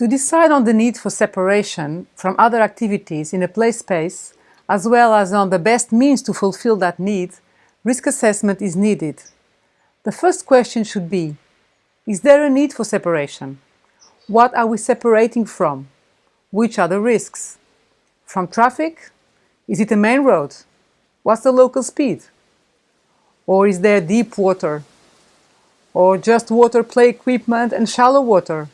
To decide on the need for separation from other activities in a play space, as well as on the best means to fulfill that need, risk assessment is needed. The first question should be, is there a need for separation? What are we separating from? Which are the risks? From traffic? Is it a main road? What's the local speed? Or is there deep water? Or just water play equipment and shallow water?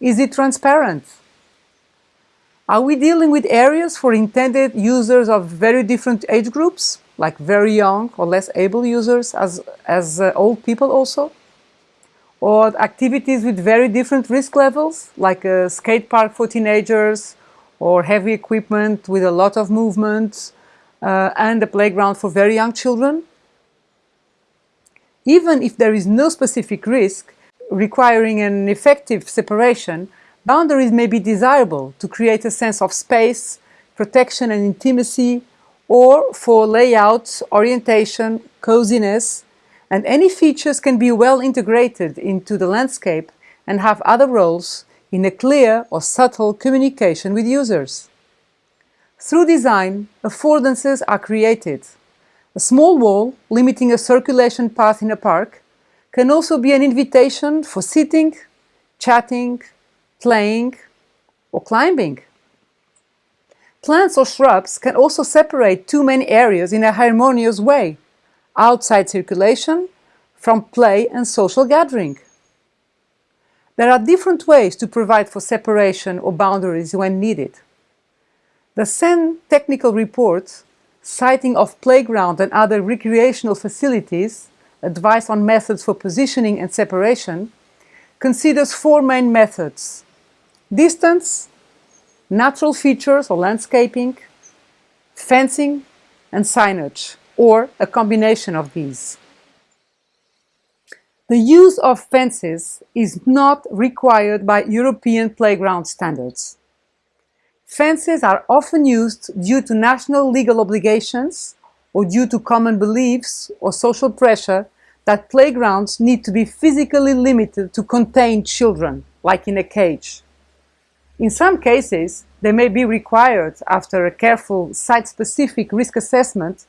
Is it transparent? Are we dealing with areas for intended users of very different age groups, like very young or less able users as, as uh, old people also? Or activities with very different risk levels, like a skate park for teenagers, or heavy equipment with a lot of movement, uh, and a playground for very young children? Even if there is no specific risk, requiring an effective separation, boundaries may be desirable to create a sense of space, protection and intimacy, or for layout, orientation, coziness, and any features can be well integrated into the landscape and have other roles in a clear or subtle communication with users. Through design, affordances are created. A small wall limiting a circulation path in a park can also be an invitation for sitting, chatting, playing or climbing. Plants or shrubs can also separate two main areas in a harmonious way, outside circulation from play and social gathering. There are different ways to provide for separation or boundaries when needed. The CEN technical report, siting of playground and other recreational facilities, advice on methods for positioning and separation, considers four main methods. Distance, natural features or landscaping, fencing and signage, or a combination of these. The use of fences is not required by European playground standards. Fences are often used due to national legal obligations or due to common beliefs or social pressure that playgrounds need to be physically limited to contain children, like in a cage. In some cases, they may be required after a careful site-specific risk assessment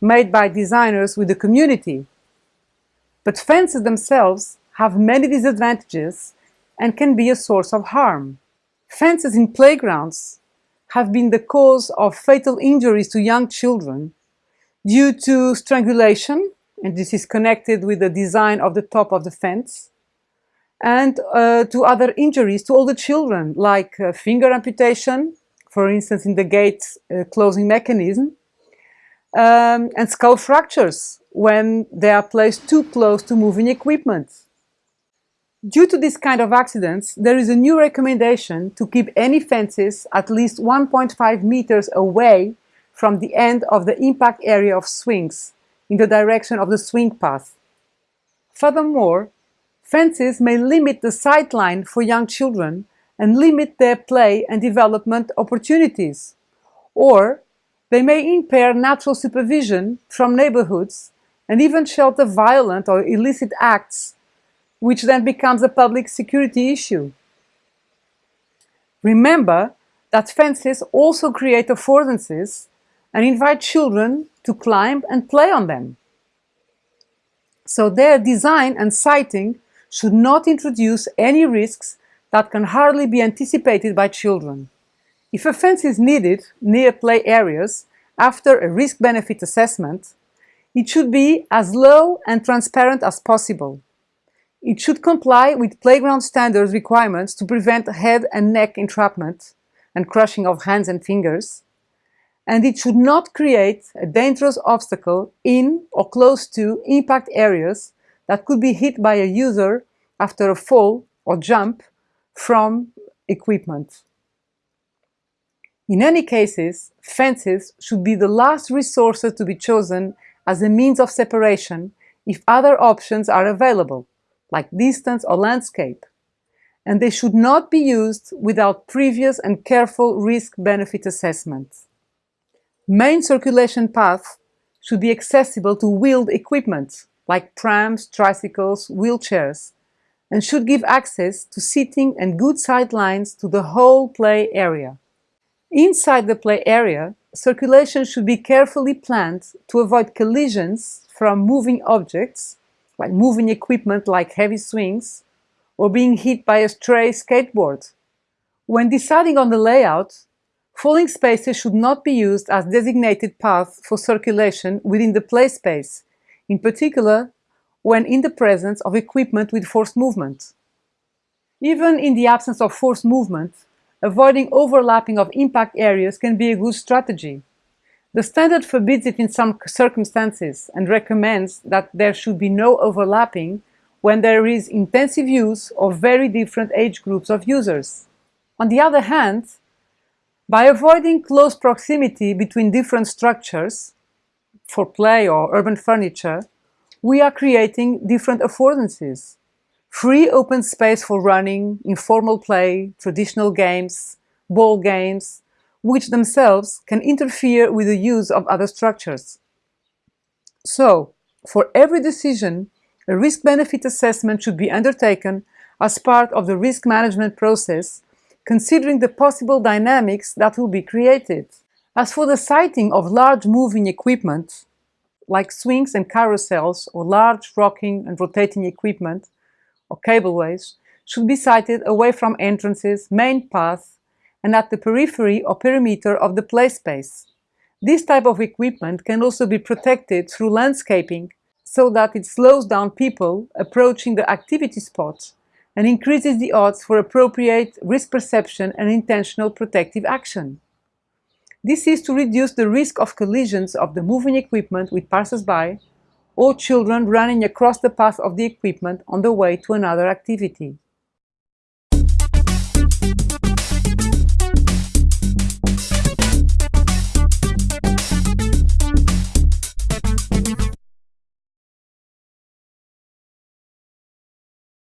made by designers with the community. But fences themselves have many disadvantages and can be a source of harm. Fences in playgrounds have been the cause of fatal injuries to young children due to strangulation, and this is connected with the design of the top of the fence, and uh, to other injuries to all the children, like uh, finger amputation, for instance in the gate uh, closing mechanism, um, and skull fractures when they are placed too close to moving equipment. Due to this kind of accidents, there is a new recommendation to keep any fences at least 1.5 meters away from the end of the impact area of swings in the direction of the swing path. Furthermore, fences may limit the sight line for young children and limit their play and development opportunities. Or they may impair natural supervision from neighborhoods and even shelter violent or illicit acts, which then becomes a public security issue. Remember that fences also create affordances and invite children to climb and play on them. So their design and siting should not introduce any risks that can hardly be anticipated by children. If a fence is needed near play areas after a risk-benefit assessment, it should be as low and transparent as possible. It should comply with playground standards requirements to prevent head and neck entrapment and crushing of hands and fingers, and it should not create a dangerous obstacle in or close to impact areas that could be hit by a user after a fall or jump from equipment. In any cases, fences should be the last resources to be chosen as a means of separation if other options are available, like distance or landscape, and they should not be used without previous and careful risk-benefit assessments. Main circulation paths should be accessible to wheeled equipment like prams, tricycles, wheelchairs, and should give access to seating and good sight lines to the whole play area. Inside the play area, circulation should be carefully planned to avoid collisions from moving objects, like moving equipment like heavy swings, or being hit by a stray skateboard. When deciding on the layout, falling spaces should not be used as designated paths for circulation within the play space, in particular when in the presence of equipment with forced movement. Even in the absence of forced movement, avoiding overlapping of impact areas can be a good strategy. The standard forbids it in some circumstances and recommends that there should be no overlapping when there is intensive use of very different age groups of users. On the other hand, by avoiding close proximity between different structures, for play or urban furniture, we are creating different affordances. Free open space for running, informal play, traditional games, ball games, which themselves can interfere with the use of other structures. So, for every decision, a risk-benefit assessment should be undertaken as part of the risk management process, considering the possible dynamics that will be created. As for the siting of large moving equipment, like swings and carousels or large rocking and rotating equipment or cableways should be sited away from entrances, main paths, and at the periphery or perimeter of the play space. This type of equipment can also be protected through landscaping so that it slows down people approaching the activity spots and increases the odds for appropriate risk perception and intentional protective action. This is to reduce the risk of collisions of the moving equipment with passers-by or children running across the path of the equipment on the way to another activity.